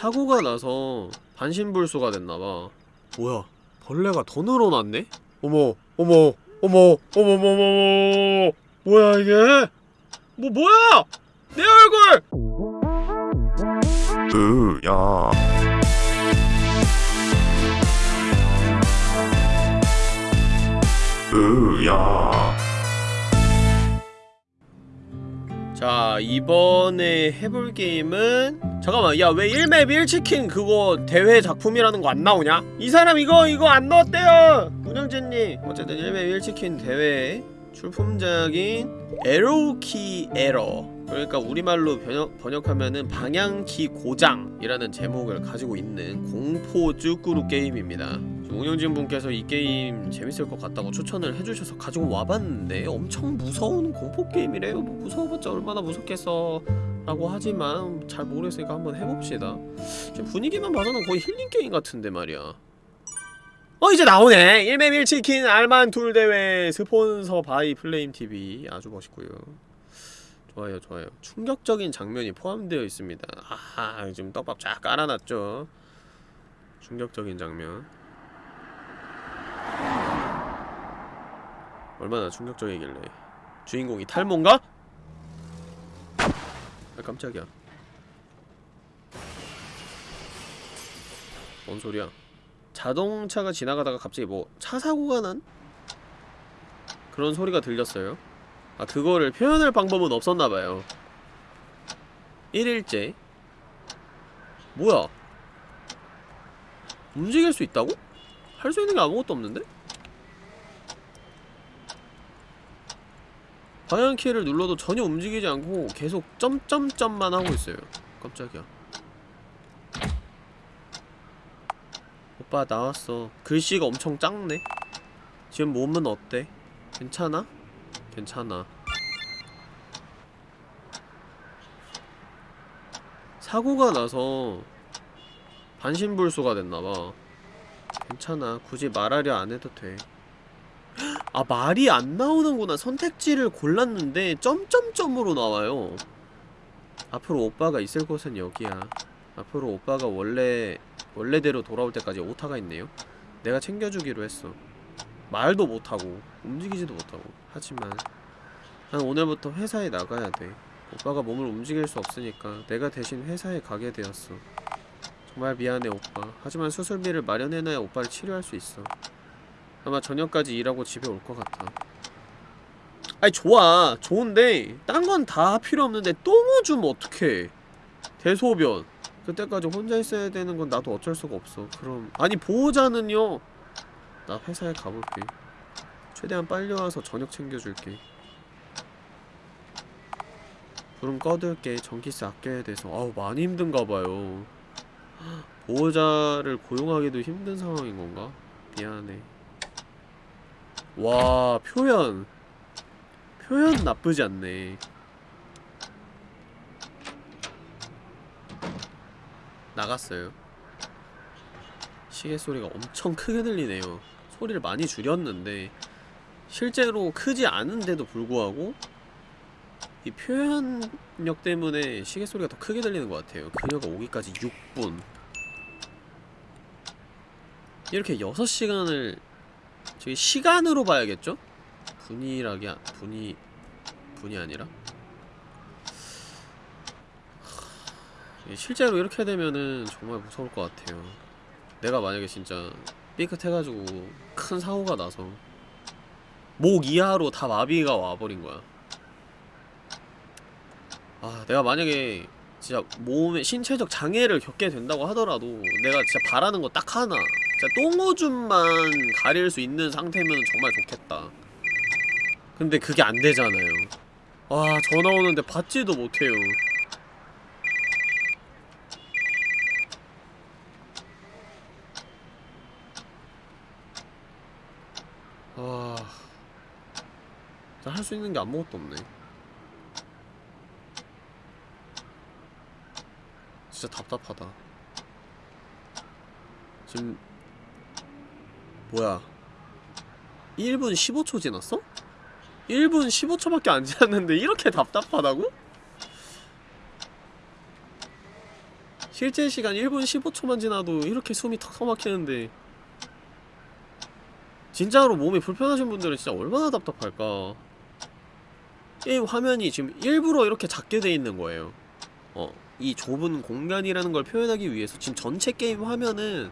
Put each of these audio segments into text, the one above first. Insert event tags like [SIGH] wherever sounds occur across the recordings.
사고가 나서 반신불수가 됐나봐. 뭐야? 벌레가 더 늘어났네? 어머 어머 어머 어머머머머. 뭐야 이게? 뭐 뭐야? 내 얼굴! 으야. 으야 자 이번에 해볼 게임은 잠깐만 야 왜 1맵 1치킨 그거 대회 작품이라는 거 안 나오냐? 이 사람 이거 이거 안 넣었대요! 운영진님. 어쨌든 1맵 1치킨 대회 출품작인 Arrow Key Error 그러니까 우리말로 번역, 번역 하면은 방향키 고장이라는 제목을 가지고 있는 공포 쯔꾸르 게임입니다. 운영진 분께서 이 게임 재밌을 것 같다고 추천을 해주셔서 가지고 와봤는데 엄청 무서운 공포 게임이래요. 뭐 무서워봤자 얼마나 무섭겠어 라고 하지만 잘 모르겠으니까 한번 해봅시다. 분위기만 봐서는 거의 힐링 게임 같은데 말이야 어 이제 나오네. 1맵 1치킨 알만툴 대회 sponsored by 플레임TV 아주 멋있고요. 좋아요 좋아요. 충격적인 장면이 포함되어 있습니다. 아하 지금 떡밥 쫙 깔아놨죠. 충격적인 장면. 얼마나 충격적이길래. 주인공이 탈모인가? 아 깜짝이야. 뭔 소리야 자동차가 지나가다가 갑자기 뭐 차 사고가 난? 그런 소리가 들렸어요 아 그거를 표현할 방법은 없었나봐요 1일째 뭐야 움직일 수 있다고? 할 수 있는 게 아무것도 없는데? 방향키를 눌러도 전혀 움직이지 않고 계속 점점점만 하고 있어요 깜짝이야 오빠 나왔어. 글씨가 엄청 작네. 지금 몸은 어때? 괜찮아? 괜찮아. 사고가 나서 반신불수가 됐나봐. 괜찮아. 굳이 말하려 안해도 돼. 아 말이 안 나오는구나. 선택지를 골랐는데 점점점으로 나와요. 앞으로 오빠가 있을 곳은 여기야. 앞으로 오빠가 원래 원래대로 돌아올 때까지 오타가 있네요. 내가 챙겨주기로 했어. 말도 못하고 움직이지도 못하고. 하지만 난 오늘부터 회사에 나가야 돼. 오빠가 몸을 움직일 수 없으니까 내가 대신 회사에 가게 되었어. 정말 미안해 오빠. 하지만 수술비를 마련해놔야 오빠를 치료할 수 있어. 아마 저녁까지 일하고 집에 올 것 같아. 아니 좋아. 좋은데 딴 건 다 필요 없는데 똥 오줌 어떡해. 대소변 그때까지 혼자 있어야 되는 건 나도 어쩔 수가 없어. 그럼 아니 보호자는요? 나 회사에 가볼게. 최대한 빨리 와서 저녁 챙겨줄게. 불은 꺼둘게. 전기세 아껴야 돼서. 아우 많이 힘든가봐요. [GASPS] 보호자를 고용하기도 힘든 상황인 건가? 미안해. 와 표현. 표현 나쁘지 않네 나갔어요. 시계 소리가 엄청 크게 들리네요. 소리를 많이 줄였는데 실제로 크지 않은데도 불구하고 이 표현력 때문에 시계 소리가 더 크게 들리는 것 같아요. 그녀가 오기까지 6분. 이렇게 6시간을 저기 시간으로 봐야겠죠? 분이라기 아, 분이 분이 아니라 실제로 이렇게 되면은 정말 무서울 것 같아요. 내가 만약에 진짜 삐끗해가지고 큰 사고가 나서 목 이하로 다 마비가 와버린 거야. 아 내가 만약에 진짜 몸에 신체적 장애를 겪게 된다고 하더라도 내가 진짜 바라는 거 딱 하나 진짜 똥오줌만 가릴 수 있는 상태면 정말 좋겠다. 근데 그게 안 되잖아요. 와 전화 오는데 받지도 못해요 수 있는 게 아무것도 없네 진짜 답답하다 지금 뭐야 1분 15초 지났어? 1분 15초밖에 안 지났는데 이렇게 답답하다고? 실제 시간 1분 15초만 지나도 이렇게 숨이 턱턱 막히는데 진짜로 몸이 불편하신 분들은 진짜 얼마나 답답할까 게임 화면이 지금 일부러 이렇게 작게 돼 있는 거예요 어, 이 좁은 공간이라는 걸 표현하기 위해서 지금 전체 게임 화면은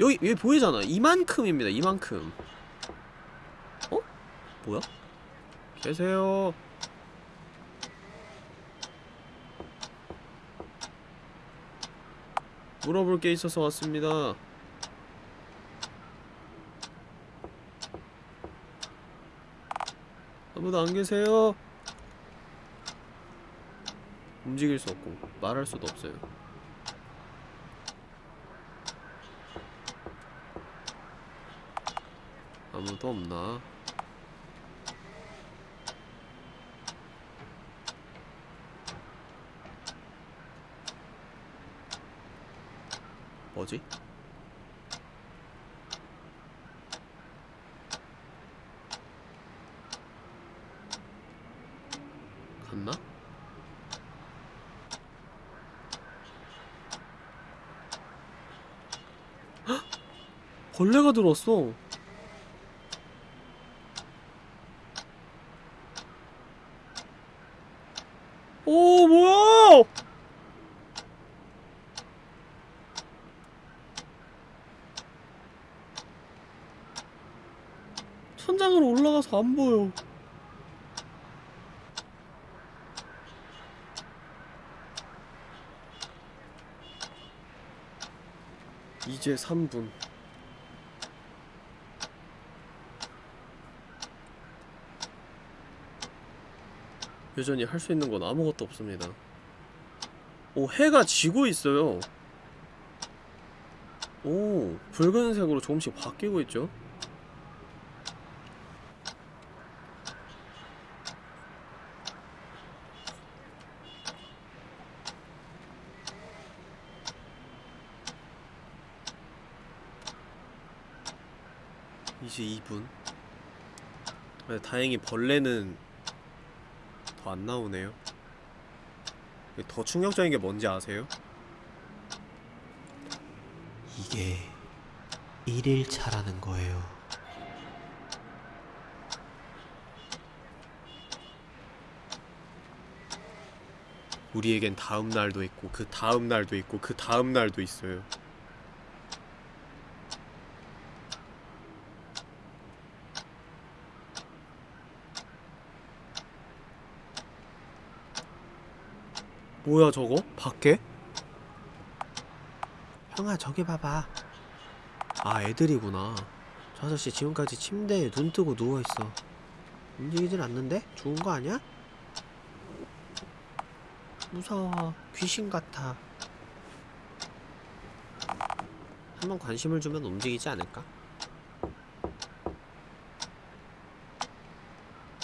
여기 여기 보이잖아 이만큼입니다 이만큼 어? 뭐야? 계세요 물어볼 게 있어서 왔습니다 아무도 안 계세요? 움직일 수 없고 말할 수도 없어요 아무도 없나? 뭐지? 갔나? 헉! 벌레가 들어왔어. 오, 뭐야! 천장으로 올라가서 안 보여. 이제 3분. 여전히 할 수 있는 건 아무것도 없습니다. 오, 해가 지고 있어요. 오, 붉은색으로 조금씩 바뀌고 있죠? 이제 2분. 네, 다행히 벌레는 더 안 나오네요. 더 충격적인 게 뭔지 아세요? 이게 1일차라는 거예요. 우리에겐 다음 날도 있고 그 다음 날도 있고 그 다음 날도 있어요. 뭐야 저거? 밖에? 형아 저기 봐봐. 아 애들이구나. 저 아저씨 지금까지 침대에 눈 뜨고 누워있어. 움직이질 않는데? 죽은 거 아니야? 무서워. 귀신 같아. 한번 관심을 주면 움직이지 않을까?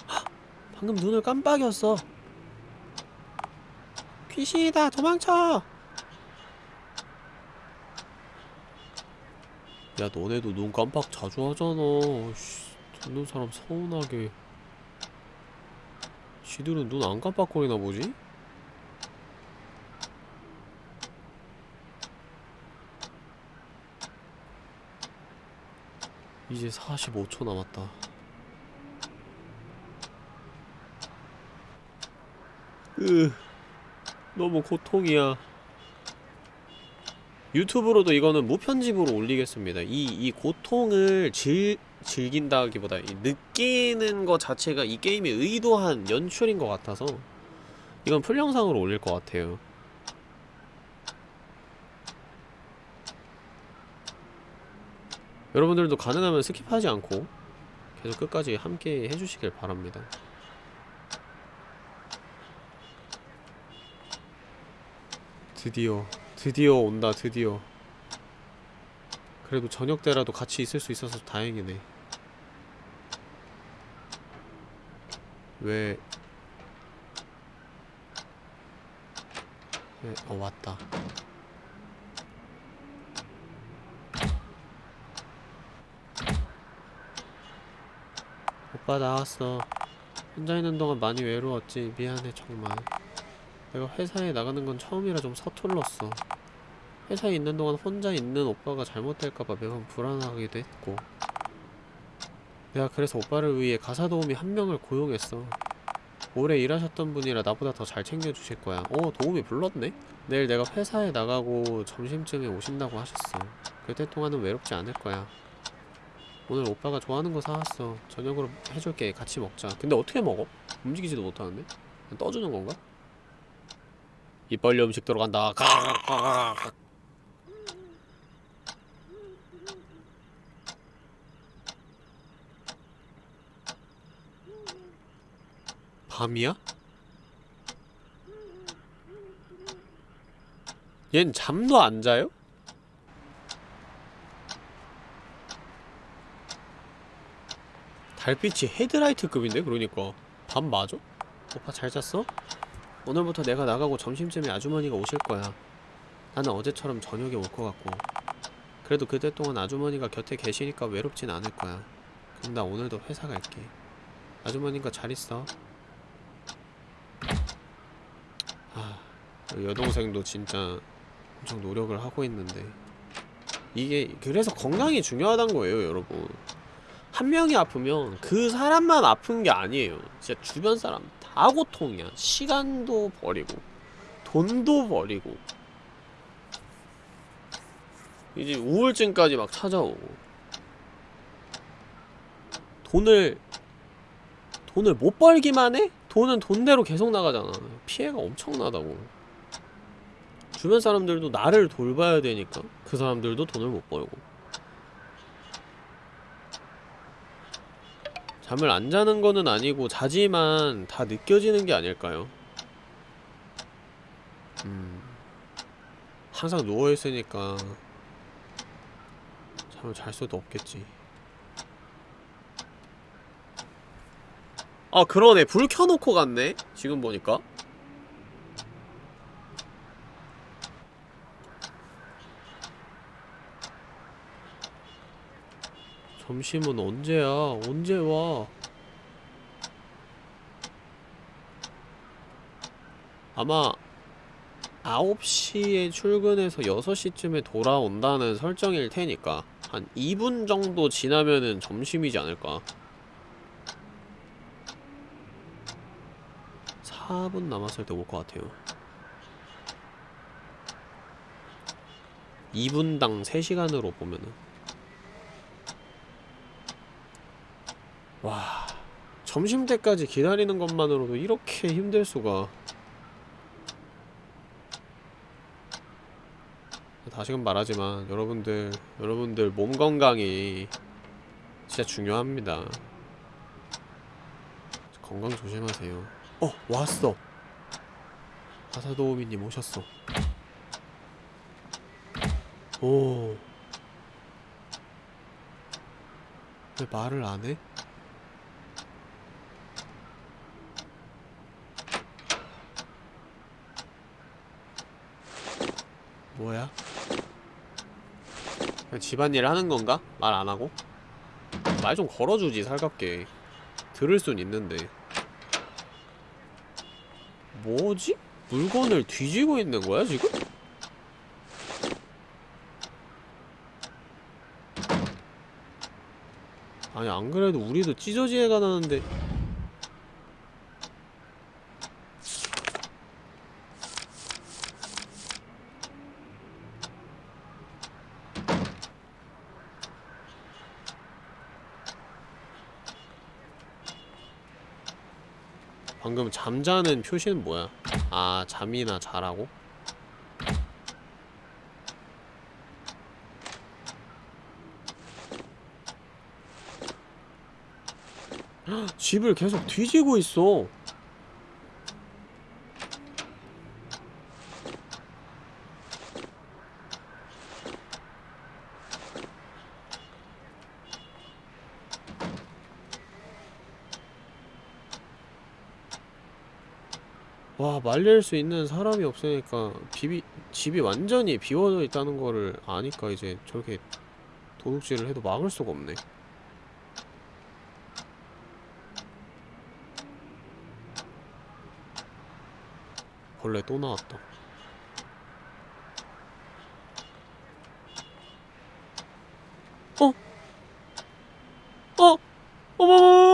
헉! 방금 눈을 깜빡였어. 귀신이다. 도망쳐. 야, 너네도 눈 깜빡 자주 하잖아. 씨, 듣는 사람 서운하게. 지들은 눈 안 깜빡거리나 보지? 이제 45초 남았다. 으, 너무 고통이야. 유튜브로도 이거는 무편집으로 올리겠습니다. 이, 이 고통을 즐, 즐긴다기보다 이 느끼는 것 자체가 이 게임이 의도한 연출인 것 같아서 이건 풀영상으로 올릴 것 같아요. 여러분들도 가능하면 스킵하지 않고 계속 끝까지 함께 해주시길 바랍니다. 드디어 드디어 온다 드디어. 그래도 저녁 때라도 같이 있을 수 있어서 다행이네. 왜... 왜... 어 왔다. 오빠 나왔어. 혼자 있는 동안 많이 외로웠지. 미안해 정말 내가 회사에 나가는 건 처음이라 좀 서툴렀어. 회사에 있는 동안 혼자 있는 오빠가 잘못될까봐 매번 불안하기도 했고. 내가 그래서 오빠를 위해 가사 도우미 한 명을 고용했어. 오래 일하셨던 분이라 나보다 더 잘 챙겨주실 거야. 어 도우미 불렀네? 내일 내가 회사에 나가고 점심쯤에 오신다고 하셨어. 그때 동안은 외롭지 않을 거야. 오늘 오빠가 좋아하는 거 사왔어. 저녁으로 해줄게. 같이 먹자. 근데 어떻게 먹어? 움직이지도 못하는데? 떠주는 건가? 입 벌려 음식 들어간다. 밤이야? 얜 잠도 안 자요? 달빛이 헤드라이트급인데 그러니까 밤 맞아? 오빠 잘 잤어? 오늘부터 내가 나가고 점심쯤에 아주머니가 오실 거야. 나는 어제처럼 저녁에 올 것 같고. 그래도 그때 동안 아주머니가 곁에 계시니까 외롭진 않을 거야. 그럼 나 오늘도 회사 갈게. 아주머니가 잘 있어? 아 여동생도 진짜 엄청 노력을 하고 있는데. 이게 그래서 건강이 중요하단 거예요 여러분. 한 명이 아프면 그 사람만 아픈 게 아니에요. 진짜 주변 사람 다 고통이야. 시간도 버리고 돈도 버리고. 이제 우울증까지 막 찾아오고. 돈을 돈을 못 벌기만 해? 돈은 돈대로 계속 나가잖아. 피해가 엄청나다고. 주변 사람들도 나를 돌봐야 되니까 그 사람들도 돈을 못 벌고 잠을 안 자는 거는 아니고 자지만 다 느껴지는 게 아닐까요? 음. 항상 누워있으니까 잠을 잘 수도 없겠지. 아 그러네. 불 켜놓고 갔네. 지금 보니까 점심은 언제야? 언제 와? 아마 9시에 출근해서 6시쯤에 돌아온다는 설정일 테니까 한 2분 정도 지나면은 점심이지 않을까? 4분 남았을 때 올 것 같아요. 2분당 3시간으로 보면은 와 점심 때까지 기다리는 것만으로도 이렇게 힘들 수가. 다시금 말하지만 여러분들 여러분들 몸 건강이 진짜 중요합니다. 건강 조심하세요. 어 왔어. 가사도우미님 오셨어. 오. 왜 말을 안 해? 뭐야? 그냥 집안일 하는 건가? 말 안 하고? 말 좀 걸어주지 살갑게 들을 순 있는데 뭐지? 물건을 뒤지고 있는 거야 지금? 아니 안 그래도 우리도 찢어지해가 나는데 잠자는 표시는 뭐야? 아 잠이나 자라고? 헉, 집을 계속 뒤지고 있어 말릴 수 있는 사람이 없으니까 집이, 집이 완전히 비워져 있다는 거를 아니까 이제 저렇게 도둑질을 해도 막을 수가 없네 벌레 또 나왔다 어? 어? 어머머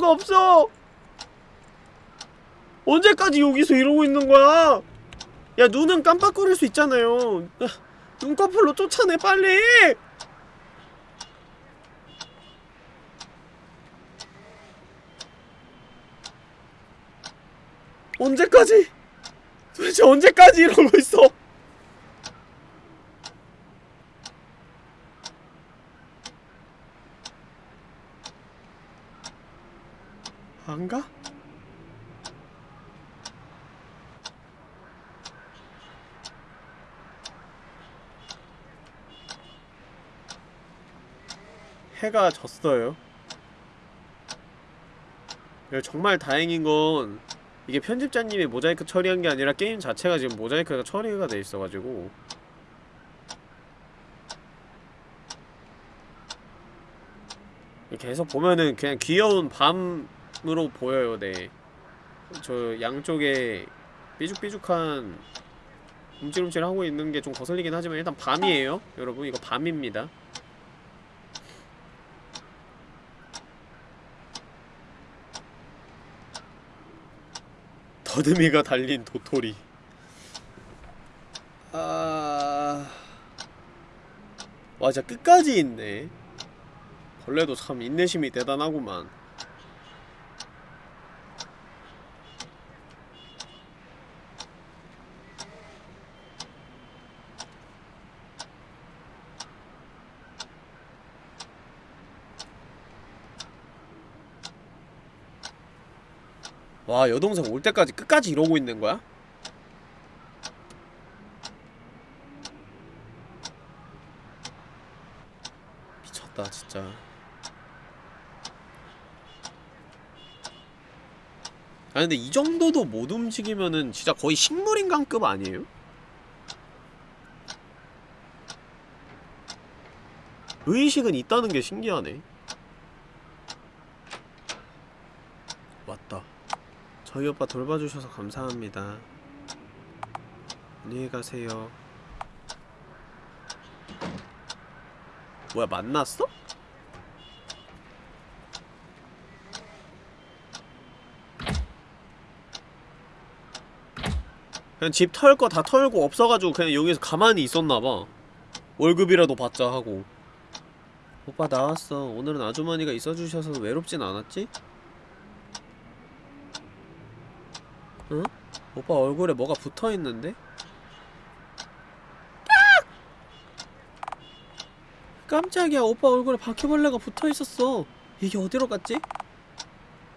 수가 없어. 언제까지 여기서 이러고 있는 거야? 야 눈은 깜빡거릴 수 있잖아요. 아, 눈꺼풀로 쫓아내 빨리! 언제까지? 도대체 언제까지 이러고 있어 안 가? 해가 졌어요. 야, 정말 다행인 건 이게 편집자님이 모자이크 처리한 게 아니라 게임 자체가 지금 모자이크가 처리가 돼 있어가지고 계속 보면은 그냥 귀여운 밤으로 보여요, 네. 저 양쪽에 삐죽삐죽한 움찔움찔 하고 있는 게 좀 거슬리긴 하지만 일단 밤이에요, 여러분. 이거 밤입니다. 더듬이가 달린 도토리. 아... 와 진짜 끝까지 있네. 벌레도 참 인내심이 대단하구만 와 여동생 올 때까지 끝까지 이러고 있는 거야? 미쳤다 진짜 아니 근데 이 정도도 못 움직이면은 진짜 거의 식물인간급 아니에요? 의식은 있다는 게 신기하네 왔다 저희 오빠 돌봐주셔서 감사합니다. 안녕히 가세요. 뭐야, 만났어? 그냥 집 털 거 다 털고 없어가지고 그냥 여기서 가만히 있었나봐. 월급이라도 받자 하고. 오빠 나왔어. 오늘은 아주머니가 있어주셔서 외롭진 않았지? 응? 오빠 얼굴에 뭐가 붙어있는데? 깜짝이야. 오빠 얼굴에 바퀴벌레가 붙어있었어. 이게 어디로 갔지?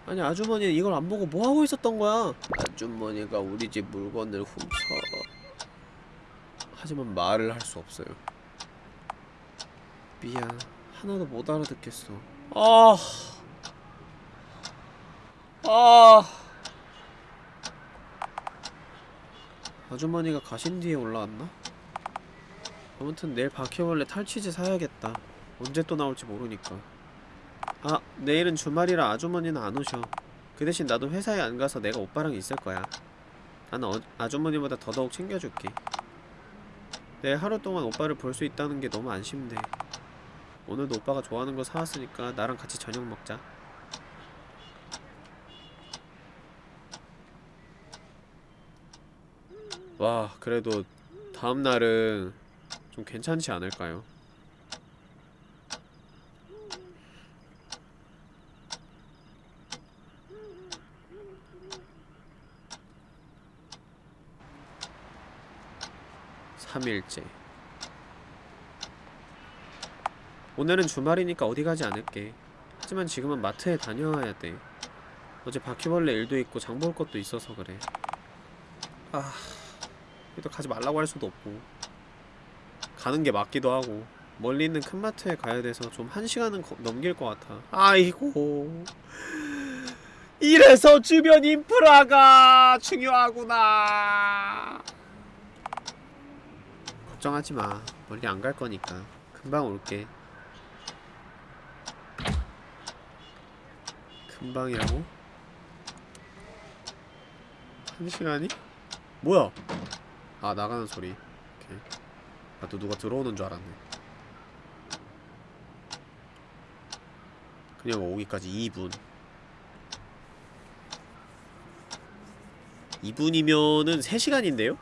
아니 아주머니는 이걸 안 보고 뭐하고 있었던 거야? 아주머니가 우리 집 물건을 훔쳐. 하지만 말을 할 수 없어요. 미안. 하나도 못 알아듣겠어. 아... 아... 아주머니가 가신 뒤에 올라왔나? 아무튼 내일 바퀴벌레 탈취제 사야겠다. 언제 또 나올지 모르니까. 아 내일은 주말이라 아주머니는 안 오셔. 그 대신 나도 회사에 안 가서 내가 오빠랑 있을 거야. 나는 어, 아주머니보다 더더욱 챙겨줄게. 내일 하루 동안 오빠를 볼 수 있다는 게 너무 안심돼. 오늘도 오빠가 좋아하는 거 사왔으니까 나랑 같이 저녁 먹자 와 그래도 다음날은 좀 괜찮지 않을까요? 삼일째. 오늘은 주말이니까 어디 가지 않을게. 하지만 지금은 마트에 다녀와야 돼. 어제 바퀴벌레 일도 있고 장 볼 것도 있어서 그래. 아... 그래도 가지 말라고 할 수도 없고 가는 게 맞기도 하고 멀리 있는 큰 마트에 가야 돼서 좀 한 시간은 거- 넘길 것 같아 아이고 이래서 주변 인프라가 중요하구나 걱정하지 마 멀리 안 갈 거니까 금방 올게 금방이라고? 한 시간이? 뭐야? 아 나가는 소리. 오케이. 나또 누가 들어오는 줄 알았네. 그녀가 오기까지 2분. 2분이면은 3시간인데요?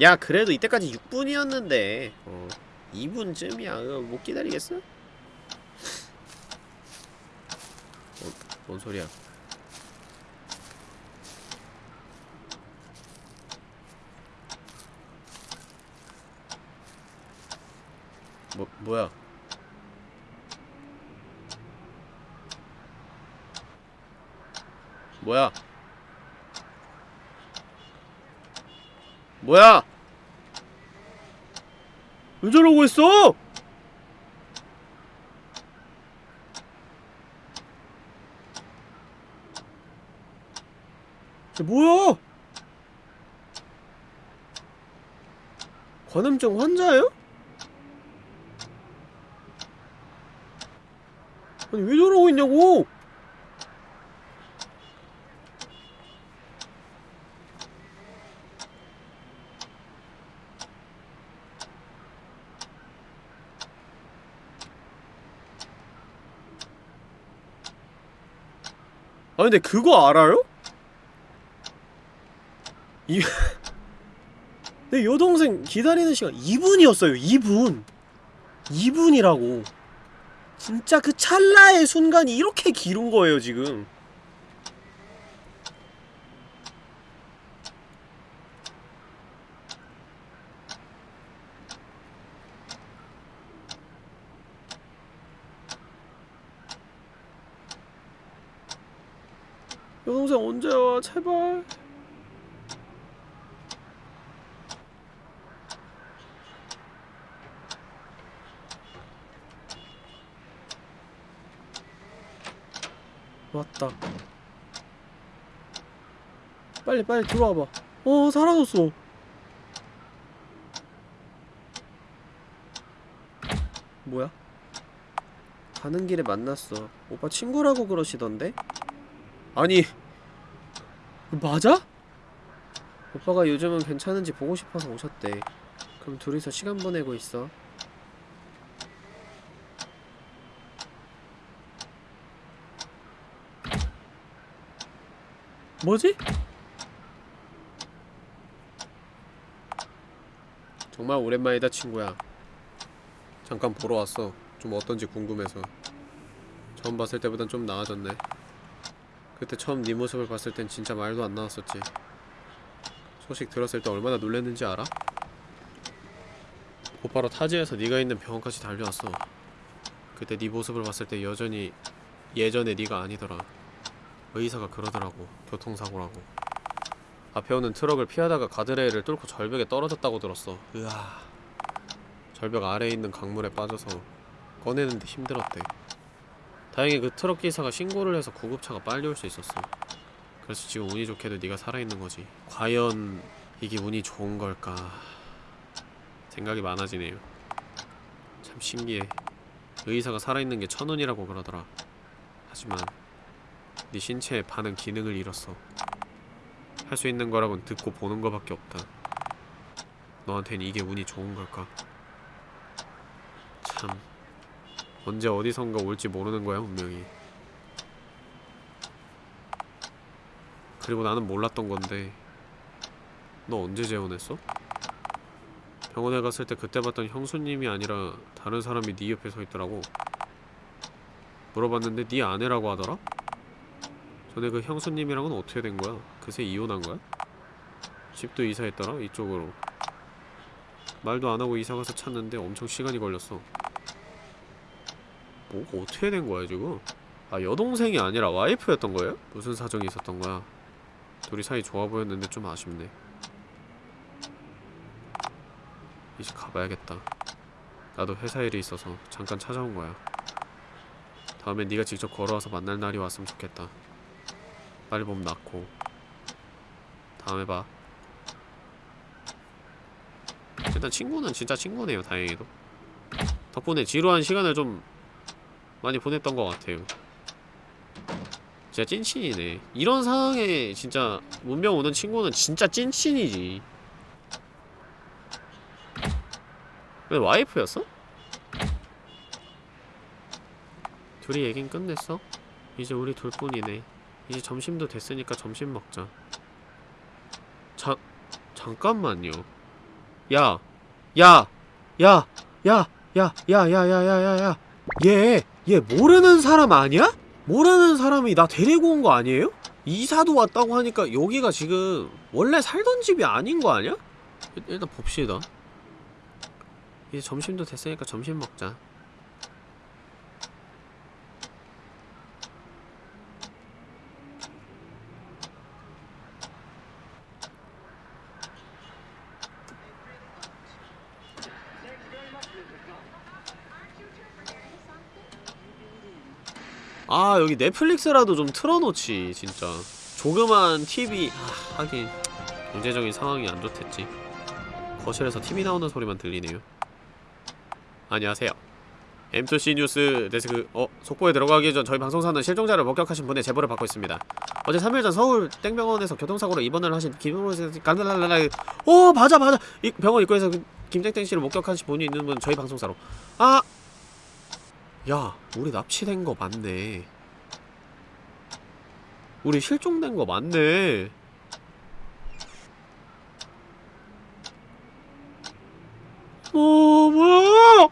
야 그래도 이때까지 6분이었는데 어 2분쯤이야 못 기다리겠어? [LAUGHS] 어, 뭔 소리야 뭐, 뭐야? 뭐야? 뭐야? 왜 저러고 있어? 쟤 뭐야? 관음증 환자예요? 아니 왜 저러고 있냐고! 아 근데 그거 알아요? 이... [LAUGHS] 내 여동생 기다리는 시간 2분이었어요 2분. 2분이라고 진짜 그 찰나의 순간이 이렇게 길은 거예요 지금. 여동생 언제 와? 제발 왔다 빨리 빨리 들어와봐 어 사라졌어 뭐야? 가는 길에 만났어 오빠 친구라고 그러시던데? 아니 맞아? 오빠가 요즘은 괜찮은지 보고 싶어서 오셨대 그럼 둘이서 시간 보내고 있어 뭐지? 정말 오랜만이다 친구야. 잠깐 보러 왔어. 좀 어떤지 궁금해서. 처음 봤을 때보단 좀 나아졌네. 그때 처음 네 모습을 봤을 땐 진짜 말도 안 나왔었지. 소식 들었을 때 얼마나 놀랬는지 알아? 곧바로 타지에서 네가 있는 병원까지 달려왔어. 그때 네 모습을 봤을 때 여전히 예전의 네가 아니더라 의사가 그러더라고 교통사고라고. 앞에 오는 트럭을 피하다가 가드레일을 뚫고 절벽에 떨어졌다고 들었어. 으아. 절벽 아래에 있는 강물에 빠져서 꺼내는데 힘들었대. 다행히 그 트럭 기사가 신고를 해서 구급차가 빨리 올 수 있었어. 그래서 지금 운이 좋게도 네가 살아있는 거지. 과연 이게 운이 좋은 걸까? 생각이 많아지네요. 참 신기해. 의사가 살아있는 게 천운이라고 그러더라. 하지만 네 신체의 반은 기능을 잃었어. 할 수 있는 거라곤 듣고 보는 거밖에 없다. 너한텐 이게 운이 좋은 걸까? 참 언제 어디선가 올지 모르는 거야 분명히. 그리고 나는 몰랐던 건데 너 언제 재혼했어? 병원에 갔을 때 그때 봤던 형수님이 아니라 다른 사람이 네 옆에 서 있더라고. 물어봤는데 네 아내라고 하더라? 전에 그 형수님이랑은 어떻게 된 거야? 그새 이혼한 거야? 집도 이사했더라? 이쪽으로 말도 안 하고 이사 가서 찾는데 엄청 시간이 걸렸어 뭐 어떻게 된 거야 지금? 아 여동생이 아니라 와이프였던 거예요? 무슨 사정이 있었던 거야? 둘이 사이 좋아 보였는데 좀 아쉽네 이제 가봐야겠다 나도 회사 일이 있어서 잠깐 찾아온 거야 다음에 네가 직접 걸어와서 만날 날이 왔으면 좋겠다 빨리 몸 낫고. 다음에 봐. 일단 친구는 진짜 친구네요 다행히도. 덕분에 지루한 시간을 좀 많이 보냈던 것 같아요. 진짜 찐친이네. 이런 상황에 진짜 문명 오는 친구는 진짜 찐친이지. 왜 와이프였어? 둘이 얘긴 끝냈어? 이제 우리 둘뿐이네 이제 점심도 됐으니까 점심 먹자 자, 잠깐만요 야! 야! 야! 야! 야! 야! 야! 야! 야! 야! 야! 얘! 얘 모르는 사람 아니야? 모르는 사람이 나 데리고 온 거 아니에요? 이사도 왔다고 하니까 여기가 지금 원래 살던 집이 아닌 거 아니야? 일- 일단 봅시다 이제 점심도 됐으니까 점심 먹자 아 여기 넷플릭스라도 좀 틀어놓지 진짜. 조그만 TV 아, 하긴. 경제적인 상황이 안 좋댔지. 거실에서 TV 나오는 소리만 들리네요. 안녕하세요. M2C 뉴스 데스크. 어 속보에 들어가기 전 저희 방송사는 실종자를 목격하신 분의 제보를 받고 있습니다. 어제 3일 전 서울 땡병원에서 교통사고로 입원을 하신 김용호 간달랄랄라 어 맞아 맞아. 이 병원 입구에서 그 김땡땡 씨를 목격하신 분이 있는 분 저희 방송사로. 아 야, 우리 납치된 거 맞네. 우리 실종된 거 맞네. 어, 뭐야? 아,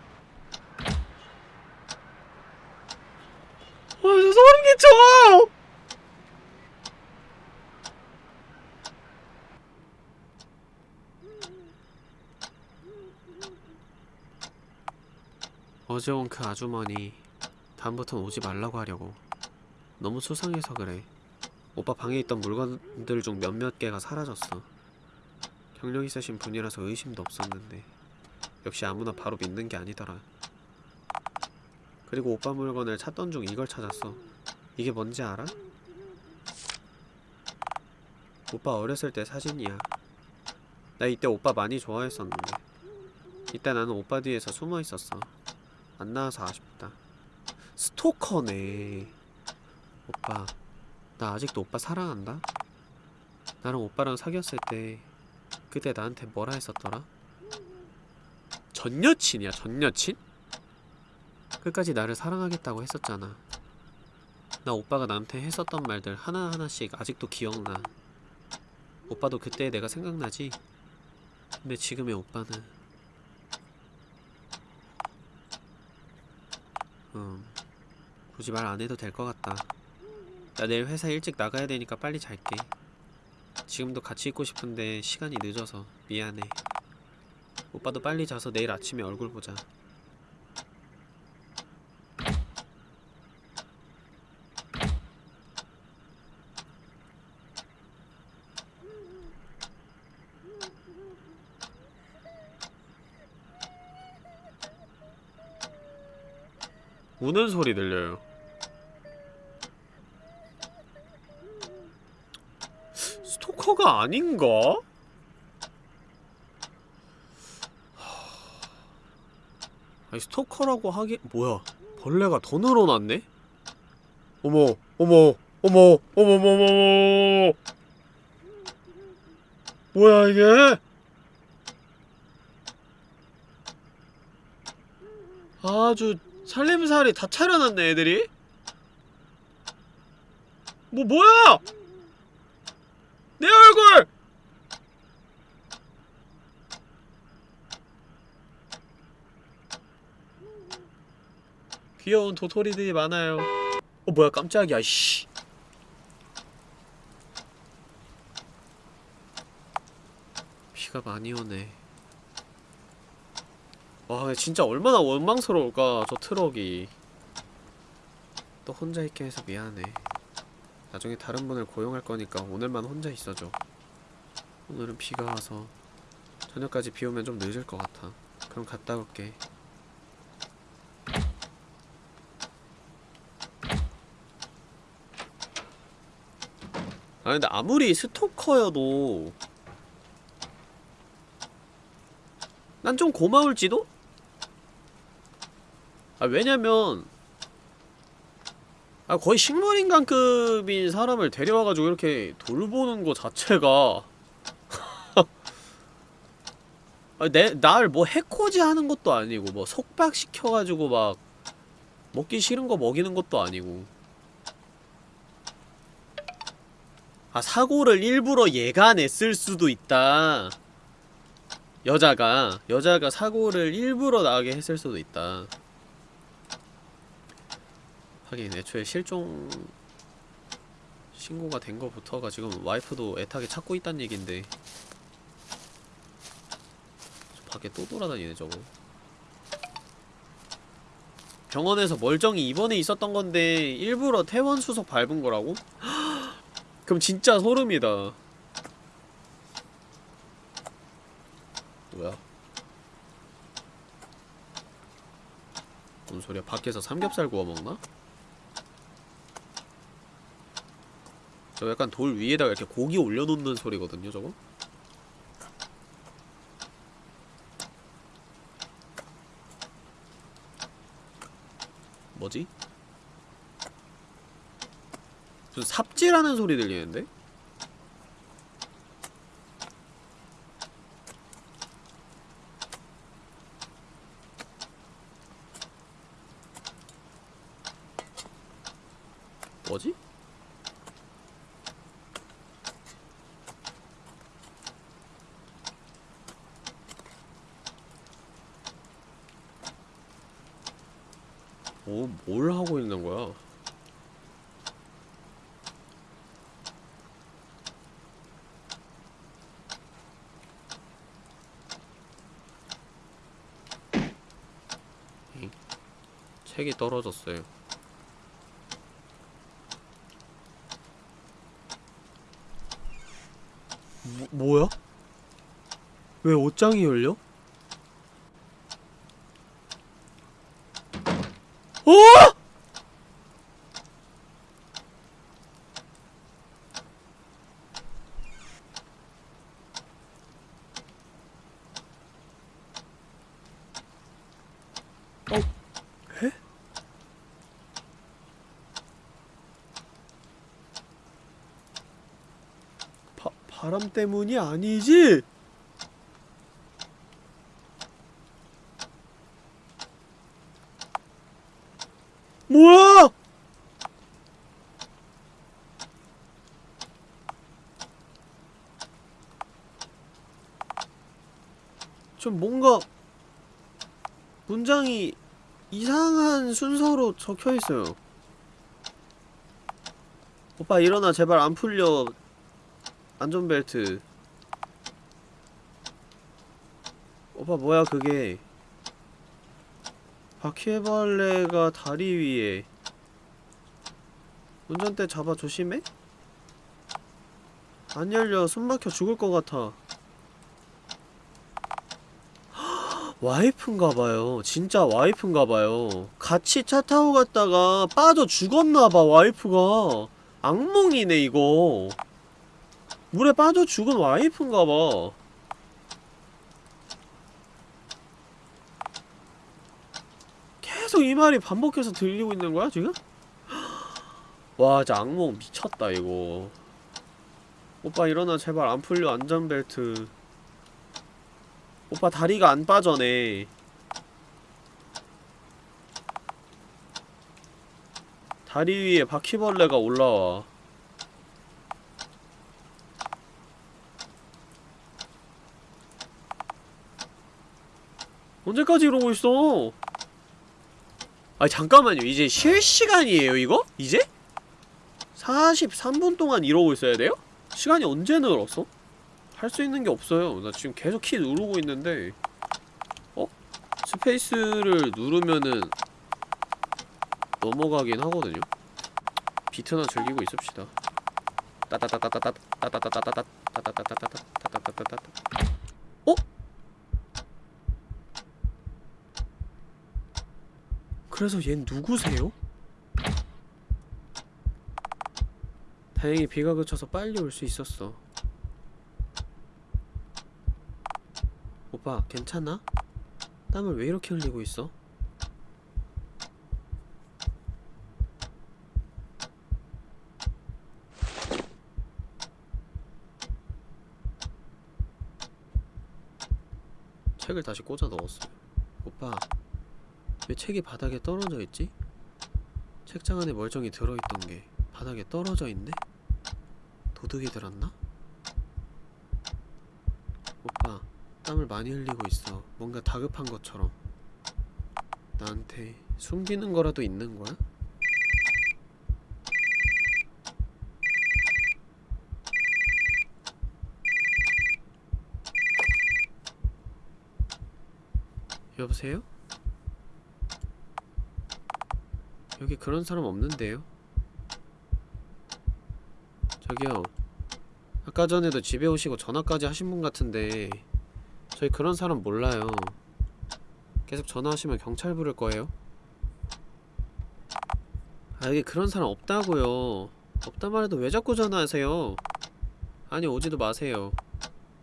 저 소름 끼쳐! 어제 온 그 아주머니 다음부턴 오지 말라고 하려고. 너무 수상해서 그래. 오빠 방에 있던 물건들 중 몇몇 개가 사라졌어. 경력 있으신 분이라서 의심도 없었는데 역시 아무나 바로 믿는 게 아니더라. 그리고 오빠 물건을 찾던 중 이걸 찾았어. 이게 뭔지 알아? 오빠 어렸을 때 사진이야. 나 이때 오빠 많이 좋아했었는데. 이때 나는 오빠 뒤에서 숨어 있었어 안 나와서 아쉽다. 스토커네. 오빠, 나 아직도 오빠 사랑한다? 나랑 오빠랑 사귀었을 때 그때 나한테 뭐라 했었더라? 전 여친이야, 전 여친? 끝까지 나를 사랑하겠다고 했었잖아. 나 오빠가 나한테 했었던 말들 하나하나씩 아직도 기억나. 오빠도 그때 내가 생각나지? 근데 지금의 오빠는 음, 굳이 말 안 해도 될 것 같다. 나 내일 회사 일찍 나가야 되니까 빨리 잘게. 지금도 같이 있고 싶은데 시간이 늦어서 미안해. 오빠도 빨리 자서 내일 아침에 얼굴 보자. 우는 소리 들려요. 스토커가 아닌가? 아니 스토커라고 하기 뭐야 벌레가 더 늘어났네? 어머 어머 어머 어머 어머 어머 뭐야 이게? 아주 살림살이 다 차려놨네 애들이. 뭐 뭐야? 내 얼굴! 귀여운 도토리들이 많아요. 어 뭐야 깜짝이야 씨. 비가 많이 오네 와 진짜 얼마나 원망스러울까 저 트럭이. 또 혼자 있게 해서 미안해 나중에 다른 분을 고용할 거니까 오늘만 혼자 있어줘. 오늘은 비가 와서 저녁까지 비 오면 좀 늦을 것 같아. 그럼 갔다 올게. 아 근데 아무리 스토커여도 난 좀 고마울지도? 아 왜냐면 아 거의 식물인간급인 사람을 데려와가지고 이렇게 돌보는 거 자체가 [LAUGHS] 아, 내, 날 뭐 해코지 하는 것도 아니고 뭐 속박시켜가지고 막 먹기 싫은 거 먹이는 것도 아니고. 아 사고를 일부러 얘가 냈을 수도 있다. 여자가 여자가 사고를 일부러 나게 했을 수도 있다 하긴 애초에 실종 신고가 된 거부터가 지금 와이프도 애타게 찾고 있단 얘긴데 저 밖에 또 돌아다니네 저거 병원에서 멀쩡히 입원해 있었던 건데 일부러 퇴원 수속 밟은 거라고? [GASPS] 그럼 진짜 소름이다 뭐야 뭔 소리야 밖에서 삼겹살 구워 먹나? 저 약간 돌 위에다가 이렇게 고기 올려놓는 소리거든요 저거? 뭐지? 무슨 삽질하는 소리 들리는데? 뭐지? 뭐, 뭘 하고 있는 거야? 잉? 책이 떨어졌어요. 뭐, 뭐야? 왜 옷장이 열려? 어! 어? 바람 때문이 아니지? 뭐야? 좀 뭔가 문장이 이상한 순서로 적혀 있어요. 오빠 일어나 제발 안 풀려. 안전벨트. 오빠 뭐야 그게? 바퀴벌레가 다리 위에 운전대 잡아 조심해? 안 열려 숨막혀 죽을 것 같아 와이프인가봐요. 진짜 와이프인가봐요. 같이 차 타고 갔다가 빠져 죽었나봐 와이프가. 악몽이네 이거. 물에 빠져 죽은 와이프인가봐. 계속 이 말이 반복해서 들리고 있는 거야 지금? [GASPS] 와 진짜 악몽 미쳤다 이거. 오빠 일어나 제발. 안 풀려 안전벨트 오빠 다리가 안 빠져네 다리 위에 바퀴벌레가 올라와 언제까지 이러고 있어 아니 잠깐만요 이제 쉴 시간이에요 이거? 이제? 43분 동안 이러고 있어야 돼요? 시간이 언제 늘었어? 할 수 있는 게 없어요 나 지금 계속 키 누르고 있는데 어? 스페이스를 누르면은 넘어가긴 하거든요 비트나 즐기고 있읍시다 따따따따따따 따따따따따따 따따따따따따 어? 그래서 얜 누구세요? 다행히 비가 그쳐서 빨리 올수 있었어. 오빠 괜찮아? 땀을 왜 이렇게 흘리고 있어? 책을 다시 꽂아 넣었어요 오빠 왜 책이 바닥에 떨어져 있지? 책장 안에 멀쩡히 들어있던 게 바닥에 떨어져 있네? 도둑이 들었나? 땀을 많이 흘리고 있어 뭔가 다급한 것처럼 나한테 숨기는 거라도 있는 거야? 여보세요? 여기 그런 사람 없는데요? 저기요 아까 전에도 집에 오시고 전화까지 하신 분 같은데 저희 그런 사람 몰라요. 계속 전화하시면 경찰 부를 거예요. 아 여기 그런 사람 없다고요. 없단 말해도 왜 자꾸 전화하세요? 아니 오지도 마세요.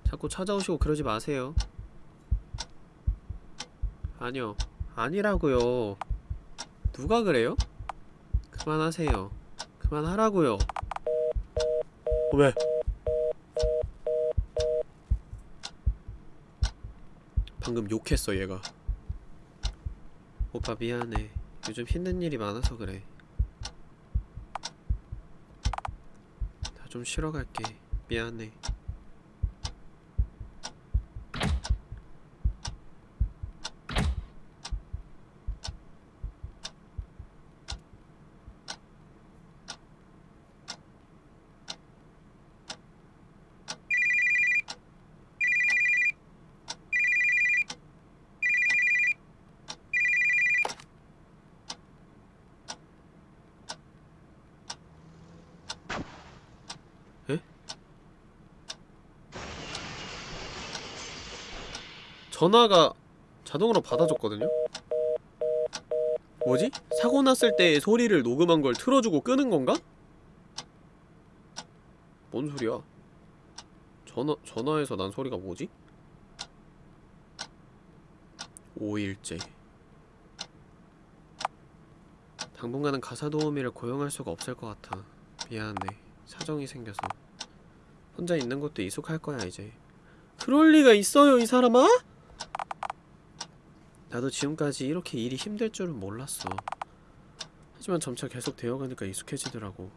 자꾸 찾아오시고 그러지 마세요. 아니요. 아니라고요. 누가 그래요? 그만하세요. 그만하라고요. 어, 왜? 방금 욕했어 얘가. 오빠 미안해. 요즘 힘든 일이 많아서 그래. 나 좀 쉬러 갈게. 미안해 전화가 자동으로 받아줬거든요? 뭐지? 사고 났을 때 소리를 녹음한 걸 틀어주고 끄는 건가? 뭔 소리야? 전화, 전화에서 난 소리가 뭐지? 5일째 당분간은 가사 도우미를 고용할 수가 없을 것 같아 미안해 사정이 생겨서 혼자 있는 것도 익숙할 거야 이제 그럴 리가 있어요 이 사람아? 나도 지금까지 이렇게 일이 힘들 줄은 몰랐어. 하지만 점차 계속 되어가니까 익숙해지더라고.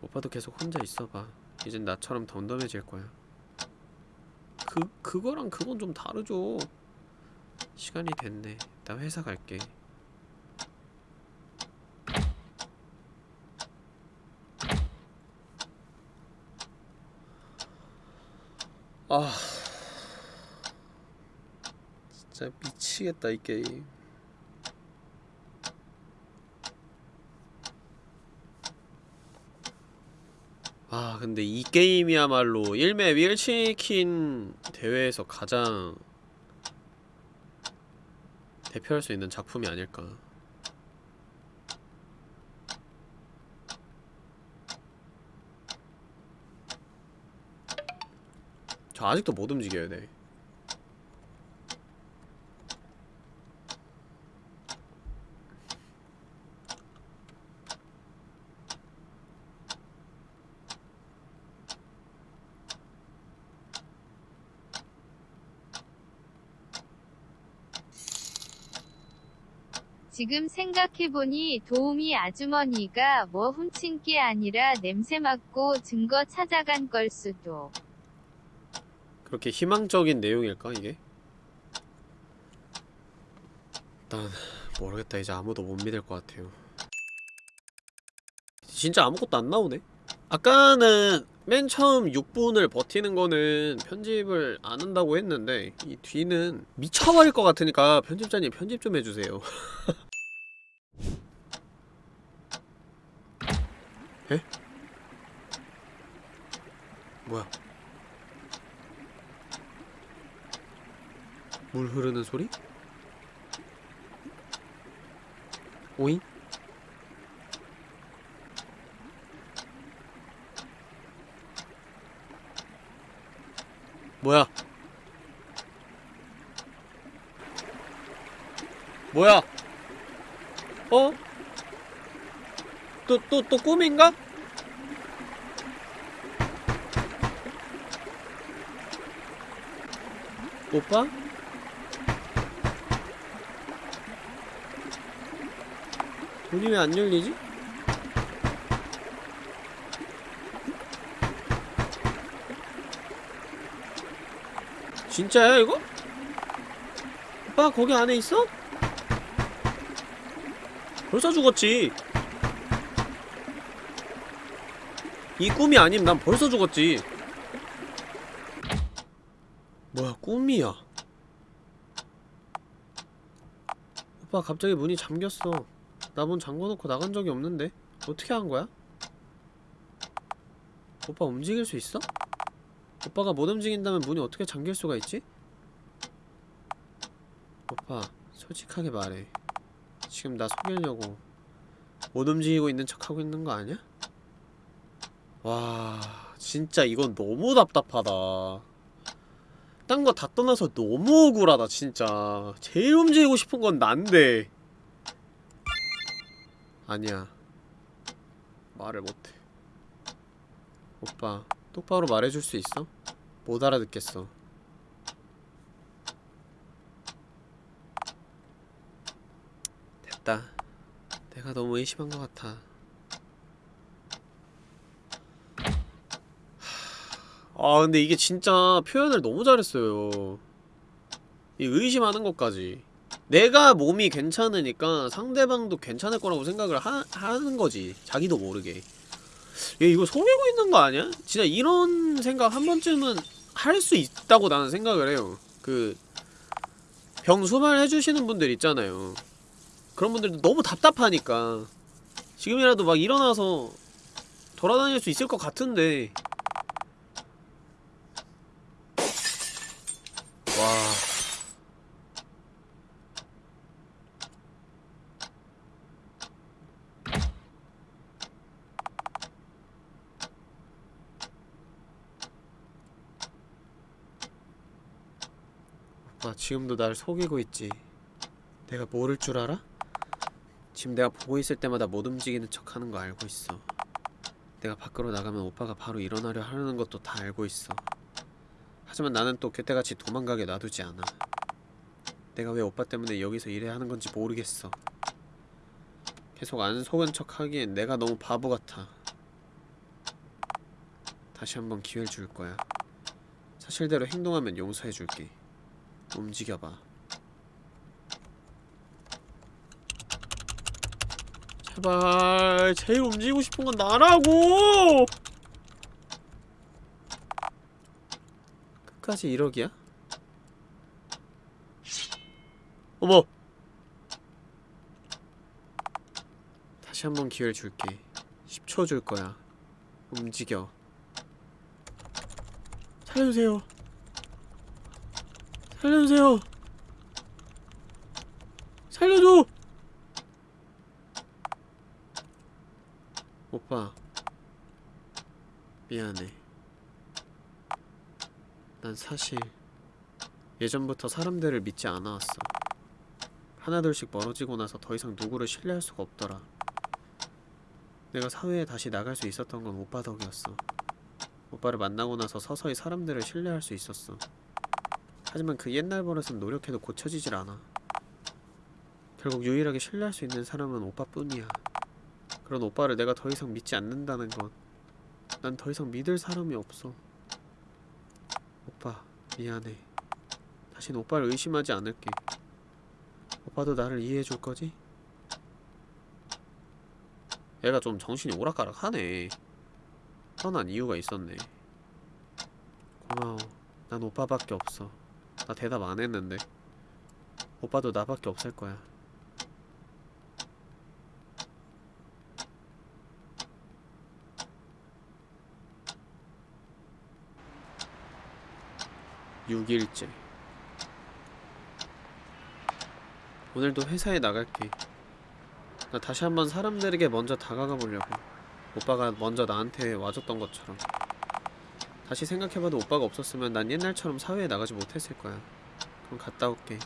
오빠도 계속 혼자 있어봐. 이젠 나처럼 덤덤해질 거야. 그, 그거랑 그건 좀 다르죠. 시간이 됐네. 나 회사 갈게. 아 진짜 미치겠다 이 게임. 아 근데 이 게임이야말로 1맵 1치킨 대회에서 가장 대표할 수 있는 작품이 아닐까. 저 아직도 못 움직여야 돼 지금 생각해보니 도우미 아주머니가 뭐 훔친 게 아니라 냄새 맡고 증거 찾아간 걸 수도. 그렇게 희망적인 내용일까 이게? 난 모르겠다 이제 아무도 못 믿을 것 같아요 진짜 아무것도 안 나오네? 아까는 맨 처음 6분을 버티는 거는 편집을 안 한다고 했는데 이 뒤는 미쳐버릴 것 같으니까 편집자님 편집 좀 해주세요 [LAUGHS] 에? 뭐야 물 흐르는 소리? 오잉? 뭐야? 뭐야? 어? 또, 또, 또 꿈인가? 오빠? 문이 왜 안 열리지? 진짜야 이거? 오빠 거기 안에 있어? 벌써 죽었지 이 꿈이 아님 난 벌써 죽었지 뭐야 꿈이야 오빠 갑자기 문이 잠겼어 나 문 잠궈놓고 나간 적이 없는데 어떻게 한 거야? 오빠 움직일 수 있어? 오빠가 못 움직인다면 문이 어떻게 잠길 수가 있지? 오빠 솔직하게 말해 지금 나 속이려고 못 움직이고 있는 척하고 있는 거 아니야? 와 진짜 이건 너무 답답하다. 딴 거 다 떠나서 너무 억울하다 진짜. 제일 움직이고 싶은 건 난데. 아니야. 말을 못해. 오빠 똑바로 말해줄 수 있어? 못 알아듣겠어. 됐다. 내가 너무 의심한 것 같아 아 근데 이게 진짜 표현을 너무 잘했어요. 이 의심하는 것까지. 내가 몸이 괜찮으니까 상대방도 괜찮을 거라고 생각을 하, 하는 거지 자기도 모르게. 얘 이거 속이고 있는 거 아니야? 진짜 이런 생각 한 번쯤은 할 수 있다고 나는 생각을 해요. 그 병수말 해주시는 분들 있잖아요. 그런 분들도 너무 답답하니까. 지금이라도 막 일어나서 돌아다닐 수 있을 것 같은데 오빠 지금도 날 속이고 있지. 내가 모를 줄 알아? 지금 내가 보고 있을 때마다 못 움직이는 척 하는 거 알고 있어. 내가 밖으로 나가면 오빠가 바로 일어나려 하는 것도 다 알고 있어 하지만 나는 또 그때같이 도망가게 놔두지 않아. 내가 왜 오빠 때문에 여기서 일해야 하는 건지 모르겠어. 계속 안 속은 척 하기엔 내가 너무 바보 같아. 다시 한번 기회를 줄 거야. 사실대로 행동하면 용서해 줄게. 움직여봐. 제발 제일 움직이고 싶은 건 나라고 끝까지 1억이야? 어머! 다시 한 번 기회를 줄게. 10초 줄 거야. 움직여. 살려주세요. 살려주세요. 살려줘! 오빠. 미안해 난 사실 예전부터 사람들을 믿지 않아왔어. 하나둘씩 멀어지고 나서 더 이상 누구를 신뢰할 수가 없더라. 내가 사회에 다시 나갈 수 있었던 건 오빠 덕이었어. 오빠를 만나고 나서 서서히 사람들을 신뢰할 수 있었어. 하지만 그 옛날 버릇은 노력해도 고쳐지질 않아. 결국 유일하게 신뢰할 수 있는 사람은 오빠뿐이야. 그런 오빠를 내가 더 이상 믿지 않는다는 건 난 더 이상 믿을 사람이 없어 오빠 미안해. 다신 오빠를 의심하지 않을게. 오빠도 나를 이해해줄 거지? 얘가 좀 정신이 오락가락하네. 뻔한 이유가 있었네. 고마워. 난 오빠밖에 없어. 나 대답 안 했는데. 오빠도 나밖에 없을 거야 6일째. 오늘도 회사에 나갈게. 나 다시 한번 사람들에게 먼저 다가가 보려고. 오빠가 먼저 나한테 와줬던 것처럼. 다시 생각해봐도 오빠가 없었으면 난 옛날처럼 사회에 나가지 못했을 거야. 그럼 갔다 올게.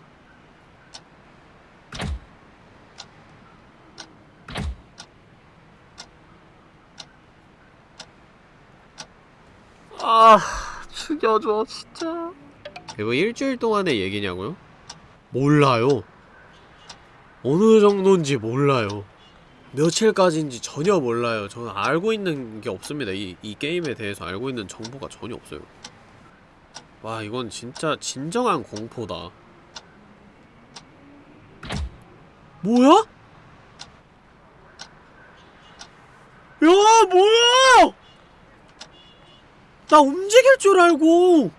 아 죽여줘 진짜 이거 일주일 동안의 얘기냐고요? 몰라요 어느 정도인지 몰라요 며칠까지인지 전혀 몰라요. 저는 알고 있는 게 없습니다. 이, 이 게임에 대해서 알고 있는 정보가 전혀 없어요. 와, 이건 진짜 진정한 공포다. 뭐야? 야, 뭐야! 나 움직일 줄 알고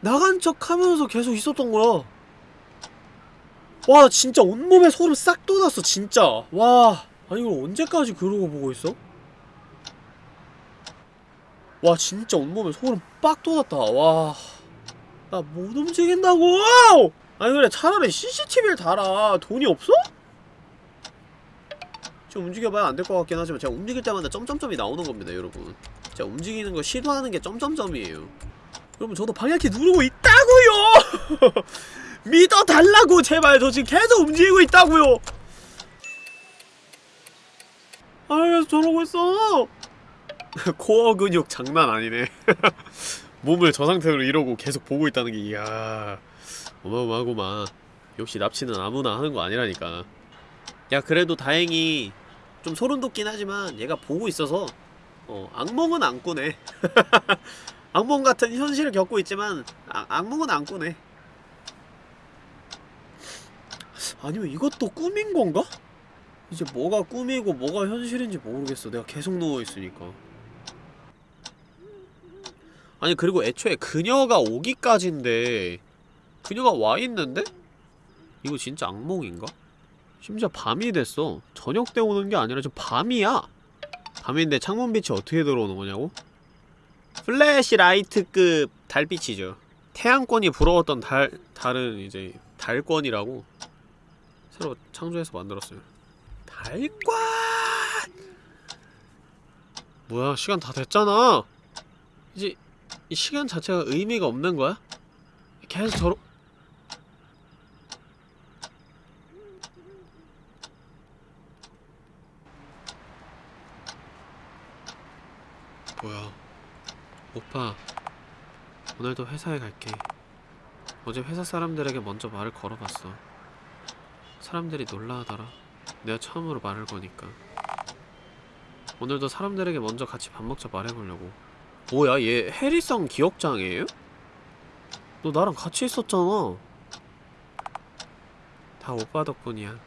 나간 척 하면서 계속 있었던 거야. 와, 나 진짜 온몸에 소름 싹 돋았어, 진짜. 와, 아니, 이걸 언제까지 그러고 보고 있어? 와, 진짜 온몸에 소름 빡 돋았다. 와, 나 못 움직인다고! 아니, 그래, 차라리 CCTV를 달아. 돈이 없어? 좀 움직여봐야 안 될 것 같긴 하지만 제가 움직일 때마다 점점점이 나오는 겁니다, 여러분. 제가 움직이는 거 시도하는 게 점점점이에요. 여러분, 저도 방향키 누르고 있다고요! [LAUGHS] 믿어달라고 제발. 저 지금 계속 움직이고 있다고요! 아 계속 저러고 있어! [LAUGHS] 코어 근육 장난 아니네. [LAUGHS] 몸을 저 상태로 이러고 계속 보고 있다는 게 이야. 어마어마하구만. 역시 납치는 아무나 하는 거 아니라니까. 야 그래도 다행히 좀 소름 돋긴 하지만 얘가 보고 있어서 어 악몽은 안 꾸네 악몽 같은 현실을 겪고 있지만 아, 악몽은 안 꾸네 아니면 이것도 꿈인 건가? 이제 뭐가 꿈이고 뭐가 현실인지 모르겠어. 내가 계속 누워있으니까. 아니 그리고 애초에 그녀가 오기까지인데 그녀가 와있는데? 이거 진짜 악몽인가? 심지어 밤이 됐어. 저녁 때 오는 게 아니라 지금 밤이야! 밤인데 창문빛이 어떻게 들어오는 거냐고? 플래시 라이트급 달빛이죠. 태양권이 부러웠던 달, 달은 이제 달권이라고 새로 창조해서 만들었어요. 달권! 뭐야, 시간 다 됐잖아! 이제, 이 시간 자체가 의미가 없는 거야? 계속 저러... 뭐야. 오빠, 오늘도 회사에 갈게. 어제 회사 사람들에게 먼저 말을 걸어봤어. 사람들이 놀라하더라. 내가 처음으로 말을 거니까. 오늘도 사람들에게 먼저 같이 밥 먹자 말해보려고. 뭐야, 얘 해리성 기억장애예요? 너 나랑 같이 있었잖아. 다 오빠 덕분이야.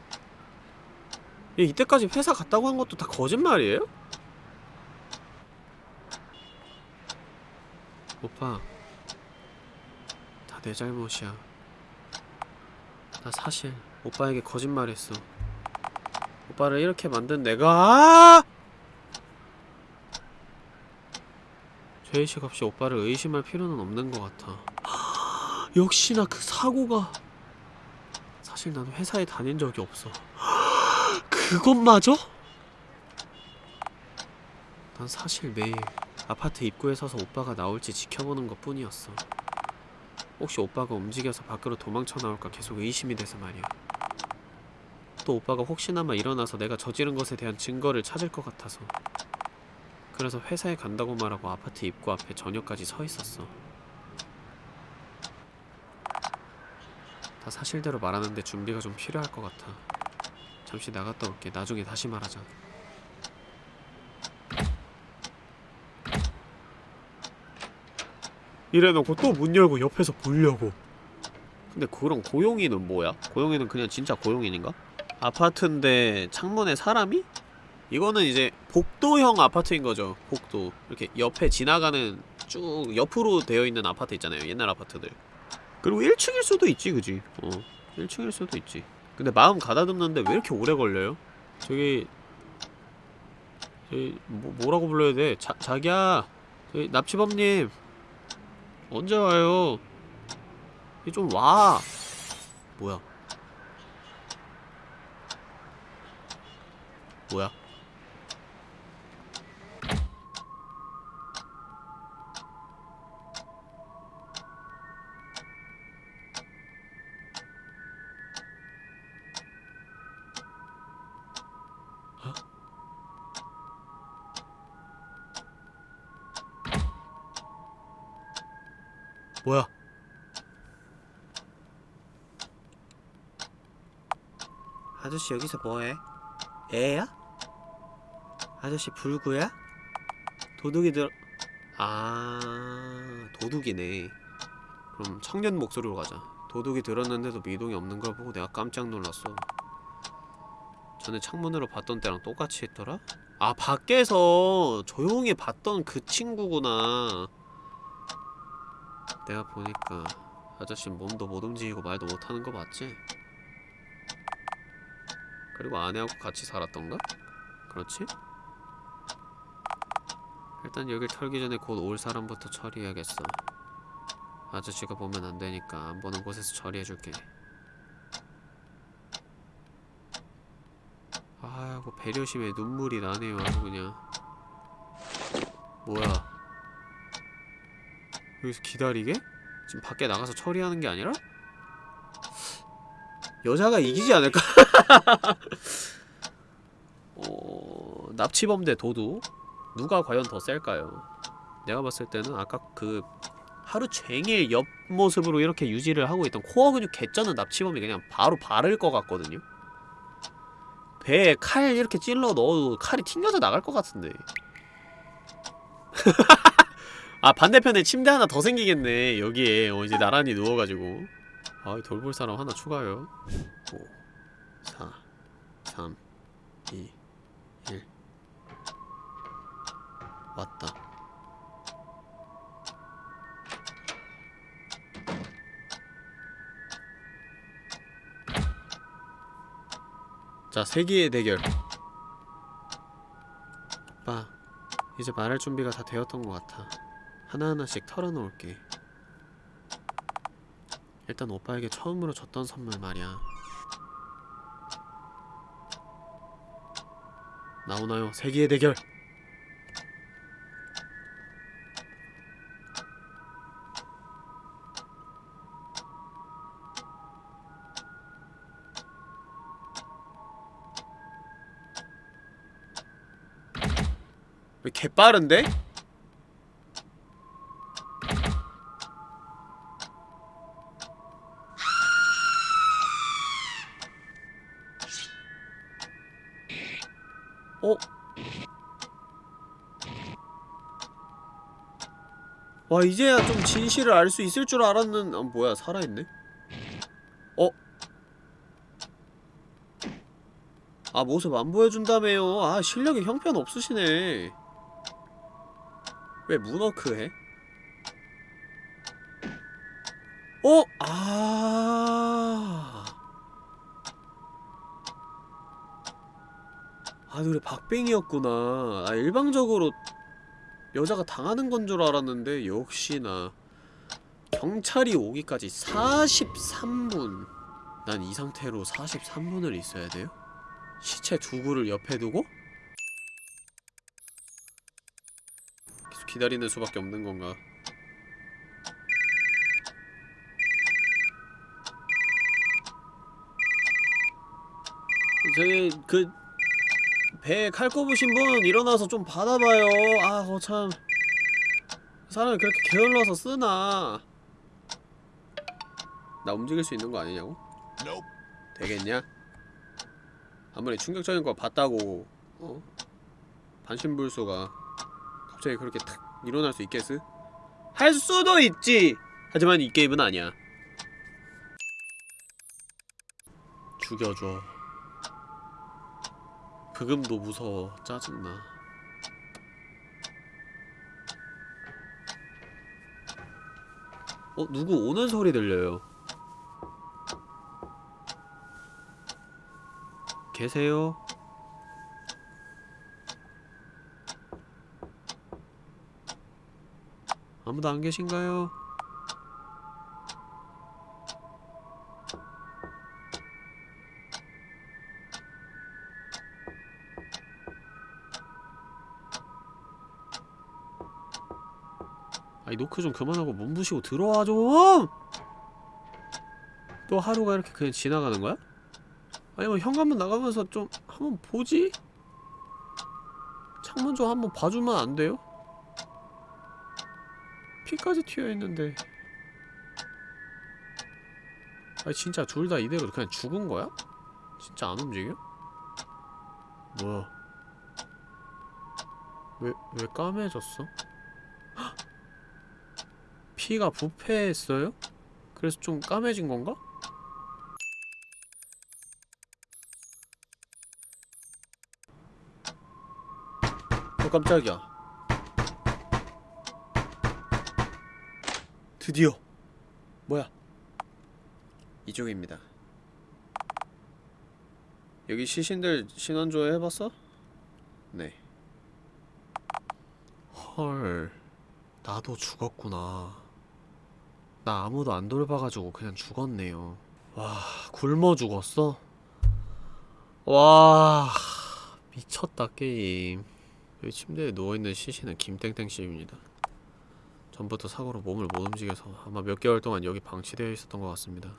얘 이때까지 회사 갔다고 한 것도 다 거짓말이에요? 오빠, 다 내 잘못이야. 나 사실 오빠에게 거짓말했어. 오빠를 이렇게 만든 내가 죄의식 없이 오빠를 의심할 필요는 없는 것 같아. 역시나 그 사고가 사실 난 회사에 다닌 적이 없어. 그것마저? 난 사실 매일 아파트 입구에 서서 오빠가 나올지 지켜보는 것 뿐이었어. 혹시 오빠가 움직여서 밖으로 도망쳐 나올까 계속 의심이 돼서 말이야. 또 오빠가 혹시나마 일어나서 내가 저지른 것에 대한 증거를 찾을 것 같아서. 그래서 회사에 간다고 말하고 아파트 입구 앞에 저녁까지 서 있었어. 다 사실대로 말하는데 준비가 좀 필요할 것 같아. 잠시 나갔다 올게. 나중에 다시 말하자. 이래놓고 또 문 열고 옆에서 보려고 근데 그런 고용이는 뭐야? 고용이는 그냥 진짜 고용인인가? 아파트인데 창문에 사람이? 이거는 이제 복도형 아파트인 거죠 복도 이렇게 옆에 지나가는 쭉 옆으로 되어 있는 아파트 있잖아요 옛날 아파트들 그리고 1층일 수도 있지 그지 어 1층일 수도 있지 근데 마음 가다듬는데 왜 이렇게 오래 걸려요? 저기 저기 뭐, 뭐라고 불러야 돼? 자, 자기야 저기 납치범님 언제 와요? 이 좀 와. 뭐야? 뭐야? 어? 뭐야? 아저씨 여기서 뭐해? 애야? 아저씨 불구야? 도둑이 들... 아... 도둑이네 그럼 청년 목소리로 가자. 도둑이 들었는데도 미동이 없는 걸 보고 내가 깜짝 놀랐어. 전에 창문으로 봤던 때랑 똑같이 했더라? 아, 밖에서 조용히 봤던 그 친구구나. 내가 보니까 아저씨 몸도 못 움직이고 말도 못하는 거 맞지? 그리고 아내하고 같이 살았던가? 그렇지? 일단 여길 털기 전에 곧 올 사람부터 처리해야겠어. 아저씨가 보면 안 되니까 안 보는 곳에서 처리해줄게. 아이고 배려심에 눈물이 나네요 아주 그냥. 뭐야? 여기서 기다리게? 지금 밖에 나가서 처리하는 게 아니라? 여자가 이기지 않을까? [LAUGHS] [LAUGHS] 어... 납치범 대 도둑? 누가 과연 더 셀까요? 내가 봤을 때는 아까 그 하루 종일 옆모습으로 이렇게 유지를 하고 있던 코어 근육 개쩌는 납치범이 그냥 바로 바를 것 같거든요? 배에 칼 이렇게 찔러 넣어도 칼이 튕겨져 나갈 것 같은데 [LAUGHS] 아 반대편에 침대 하나 더 생기겠네 여기에 어, 이제 나란히 누워가지고 아 돌볼 사람 하나 추가요 5 4 3 2 1 왔다 자, 세기의 대결. 오빠, 이제 말할 준비가 다 되었던 것 같아. 하나하나씩 털어놓을게. 일단 오빠에게 처음으로 줬던 선물 말이야. 나오나요? 세기의 대결! 왜 개빠른데? 어? 와 이제야 좀 진실을 알 수 있을 줄 알았는 아 뭐야 살아있네? 어? 아 모습 안 보여준다며요 아 실력이 형편없으시네 왜 문워크 해? 어? 아... 아 노래 박빙이었구나 아 일방적으로 여자가 당하는 건 줄 알았는데 역시나 경찰이 오기까지 43분 난 이 상태로 43분을 있어야 돼요? 시체 두 구를 옆에 두고? 계속 기다리는 수밖에 없는 건가 저기 그 배에 칼 꼽으신 분 일어나서 좀 받아봐요 아 거참 사람이 그렇게 게을러서 쓰나 나 움직일 수 있는 거 아니냐고? 되겠냐? 아무리 충격적인 거 봤다고 어? 반신불수가 갑자기 그렇게 탁 일어날 수 있겠어? 할 수도 있지! 하지만 이 게임은 아니야 죽여줘 브금도 무서워 짜증나 어? 누구 오는 소리 들려요 계세요? 아무도 안 계신가요? 노크 좀 그만하고 몸부시고 들어와 좀! 또 하루가 이렇게 그냥 지나가는 거야? 아니면 현관문 나가면서 좀 한번 보지? 창문 좀 한번 봐주면 안 돼요? 피까지 튀어있는데 아니 진짜 둘 다 이대로 그냥 죽은 거야? 진짜 안 움직여? 뭐야 왜, 왜 까매졌어? 헉! 피가 부패했어요? 그래서 좀 까매진 건가? 어 깜짝이야 드디어 뭐야 이쪽입니다 여기 시신들 신원조회 해봤어? 네 헐 나도 죽었구나 나 아무도 안 돌봐가지고 그냥 죽었네요. 와 굶어 죽었어? 와 미쳤다 게임. 여기 침대에 누워있는 시신은 김땡땡씨입니다. 전부터 사고로 몸을 못 움직여서 아마 몇 개월 동안 여기 방치되어 있었던 것 같습니다.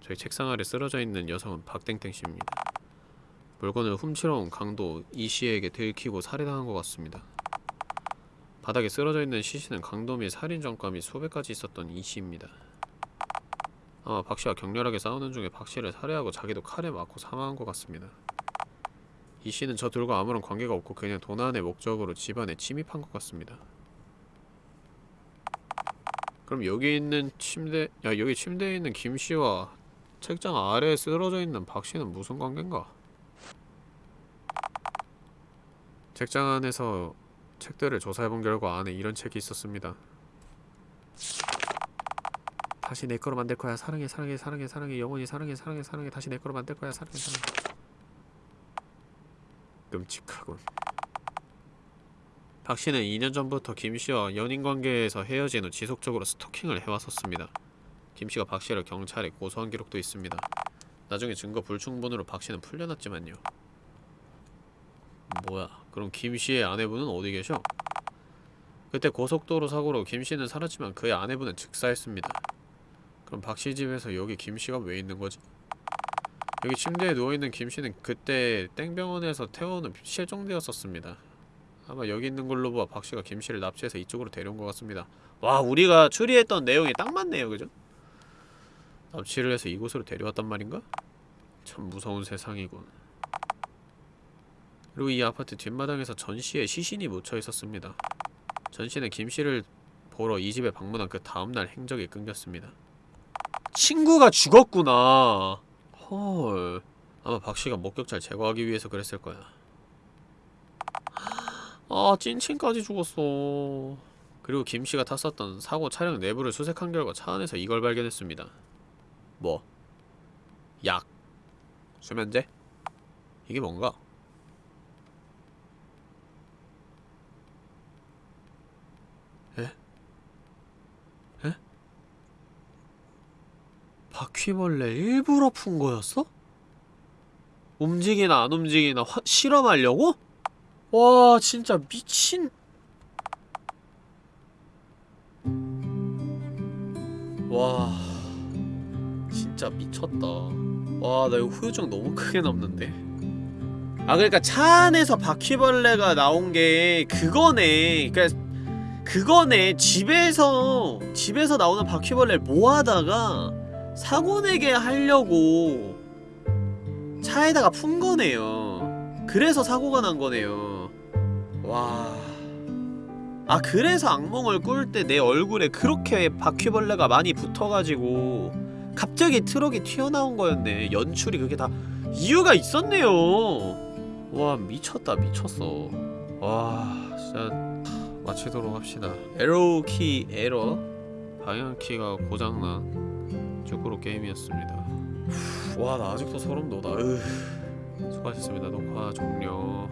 저희 책상 아래 쓰러져 있는 여성은 박땡땡씨입니다. 물건을 훔치러 온 강도 이씨에게 들키고 살해당한 것 같습니다 바닥에 쓰러져 있는 시신은 강도 및 살인 전과 및 가지 있었던 이 씨입니다. 아마 박 씨와 격렬하게 싸우는 중에 박 씨를 살해하고 자기도 칼에 맞고 사망한 것 같습니다. 이 씨는 저 둘과 아무런 관계가 없고 그냥 도난의 목적으로 집안에 침입한 것 같습니다. 그럼 여기 있는 침대, 야 여기 침대에 있는 김 씨와 책장 아래에 쓰러져 있는 박 씨는 무슨 관계인가? 책장 안에서 책들을 조사해본 결과 안에 이런 책이 있었습니다. 다시 내 거로 만들 거야. 사랑해, 사랑해, 사랑해, 사랑해. 영원히 사랑해, 사랑해, 사랑해. 다시 내 거로 만들 거야. 사랑해, 사랑해. 끔찍하군. 박 씨는 2년 전부터 김 씨와 연인 관계에서 헤어진 후 지속적으로 스토킹을 해왔었습니다. 김 씨가 박 씨를 경찰에 고소한 기록도 있습니다. 나중에 증거 불충분으로 박 씨는 풀려났지만요. 뭐야? 그럼 김 씨의 아내분은 어디 계셔? 그때 고속도로 사고로 김 씨는 살았지만 그의 아내분은 즉사했습니다. 그럼 박씨 집에서 여기 김 씨가 왜 있는 거지? 여기 침대에 누워 있는 김 씨는 그때 땡병원에서 태워는 실종되었었습니다. 아마 여기 있는 걸로 봐박 씨가 김 씨를 납치해서 이쪽으로 데려온 것 같습니다. 와 우리가 추리했던 내용이 딱 맞네요, 그죠? 납치를 해서 이곳으로 데려왔단 말인가? 참 무서운 세상이군. 그리고 이 아파트 뒷마당에서 전씨의 시신이 묻혀 있었습니다. 전씨는 김씨를 보러 이 집에 방문한 그 다음날 행적이 끊겼습니다. 친구가 죽었구나. 헐. 아마 박씨가 목격자를 제거하기 위해서 그랬을 거야. 아, 찐친까지 죽었어. 그리고 김씨가 탔었던 사고 차량 내부를 수색한 결과 차 안에서 이걸 발견했습니다. 뭐? 약. 수면제? 이게 뭔가? 바퀴벌레 일부러 푼 거였어? 움직이나 안 움직이나 화, 실험하려고? 와 진짜 미친. 와 진짜 미쳤다. 와 나 이거 후유증 너무 크게 남는데. 아 그러니까 차 안에서 바퀴벌레가 나온 게 그거네. 그러니까 그거네. 집에서 집에서 나오는 바퀴벌레를 모아다가 사고 내게 하려고 차에다가 푼 거네요. 그래서 사고가 난 거네요. 와. 아, 그래서 악몽을 꿀 때 내 얼굴에 그렇게 바퀴벌레가 많이 붙어가지고 갑자기 트럭이 튀어나온 거였네. 연출이 그게 다 이유가 있었네요. 와, 미쳤다, 미쳤어. 와, 진짜 마치도록 합시다. 에러 키 에러 방향키가 고장난 쭈꾸로 게임이었습니다. 와 나 아직도 소름 돋아. 으. 수고하셨습니다. 녹화 종료.